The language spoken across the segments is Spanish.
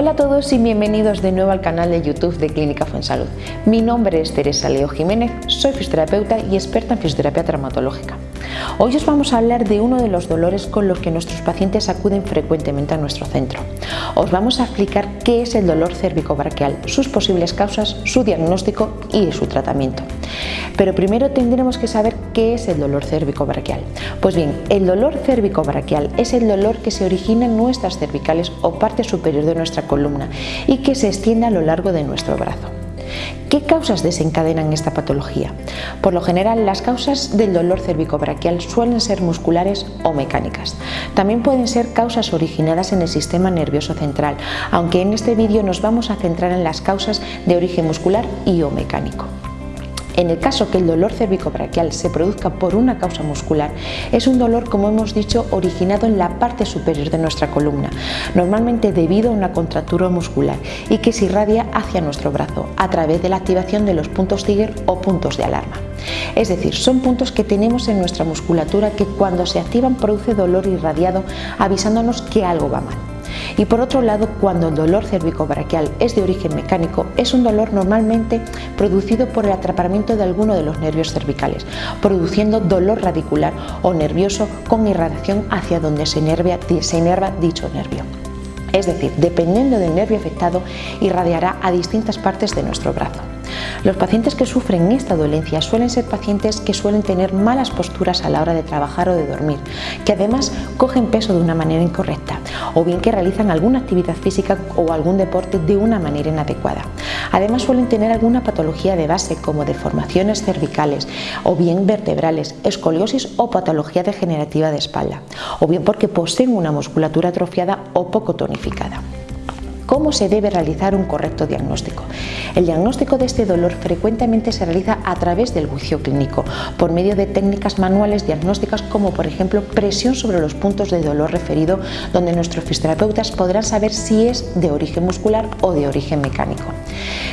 Hola a todos y bienvenidos de nuevo al canal de YouTube de Clínica Fuensalud. Mi nombre es Teresa Leo Jiménez, soy fisioterapeuta y experta en fisioterapia traumatológica. Hoy os vamos a hablar de uno de los dolores con los que nuestros pacientes acuden frecuentemente a nuestro centro. Os vamos a explicar qué es el dolor cérvico-braquial, sus posibles causas, su diagnóstico y su tratamiento. Pero primero tendremos que saber qué es el dolor cérvico-braquial. Pues bien, el dolor cérvico-braquial es el dolor que se origina en nuestras cervicales o parte superior de nuestra columna y que se extiende a lo largo de nuestro brazo. ¿Qué causas desencadenan esta patología? Por lo general, las causas del dolor cervicobraquial suelen ser musculares o mecánicas. También pueden ser causas originadas en el sistema nervioso central, aunque en este vídeo nos vamos a centrar en las causas de origen muscular y o mecánico. En el caso que el dolor cérvico-braquial se produzca por una causa muscular, es un dolor, como hemos dicho, originado en la parte superior de nuestra columna, normalmente debido a una contractura muscular y que se irradia hacia nuestro brazo a través de la activación de los puntos Tiger o puntos de alarma. Es decir, son puntos que tenemos en nuestra musculatura que cuando se activan produce dolor irradiado avisándonos que algo va mal. Y por otro lado, cuando el dolor cérvico-braquial es de origen mecánico, es un dolor normalmente producido por el atrapamiento de alguno de los nervios cervicales, produciendo dolor radicular o nervioso con irradiación hacia donde se, se inerva dicho nervio. Es decir, dependiendo del nervio afectado, irradiará a distintas partes de nuestro brazo. Los pacientes que sufren esta dolencia suelen ser pacientes que suelen tener malas posturas a la hora de trabajar o de dormir, que además cogen peso de una manera incorrecta, o bien que realizan alguna actividad física o algún deporte de una manera inadecuada. Además suelen tener alguna patología de base como deformaciones cervicales o bien vertebrales, escoliosis o patología degenerativa de espalda, o bien porque poseen una musculatura atrofiada o poco tonificada. ¿Cómo se debe realizar un correcto diagnóstico? El diagnóstico de este dolor frecuentemente se realiza a través del juicio clínico, por medio de técnicas manuales diagnósticas como por ejemplo presión sobre los puntos de dolor referido, donde nuestros fisioterapeutas podrán saber si es de origen muscular o de origen mecánico.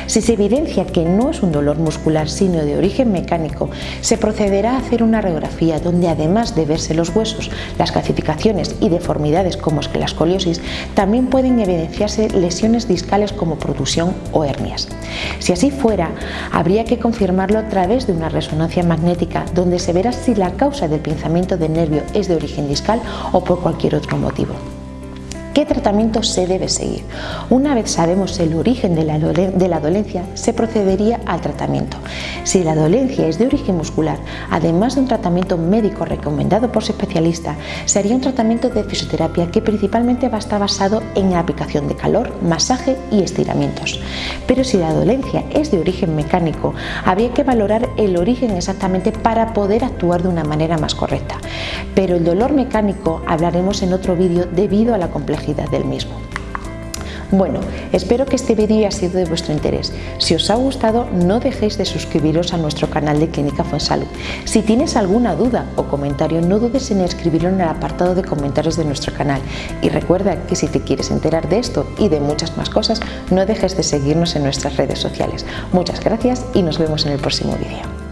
Si se evidencia que no es un dolor muscular sino de origen mecánico, se procederá a hacer una radiografía donde además de verse los huesos, las calcificaciones y deformidades como escoliosis, también pueden evidenciarse lesiones discales como protusión o hernias. Si así fuera, habría que confirmarlo a través de una resonancia magnética donde se verá si la causa del pinzamiento del nervio es de origen discal o por cualquier otro motivo. ¿Qué tratamiento se debe seguir? Una vez sabemos el origen de la, de la, dolencia, se procedería al tratamiento. Si la dolencia es de origen muscular, además de un tratamiento médico recomendado por su especialista, sería un tratamiento de fisioterapia que principalmente va a estar basado en la aplicación de calor, masaje y estiramientos. Pero si la dolencia es de origen mecánico, habría que valorar el origen exactamente para poder actuar de una manera más correcta. Pero el dolor mecánico hablaremos en otro vídeo debido a la complejidad del mismo. Bueno, espero que este vídeo haya sido de vuestro interés. Si os ha gustado, no dejéis de suscribiros a nuestro canal de Clínica Fuensalud. Si tienes alguna duda o comentario, no dudes en escribirlo en el apartado de comentarios de nuestro canal. Y recuerda que si te quieres enterar de esto y de muchas más cosas, no dejes de seguirnos en nuestras redes sociales. Muchas gracias y nos vemos en el próximo vídeo.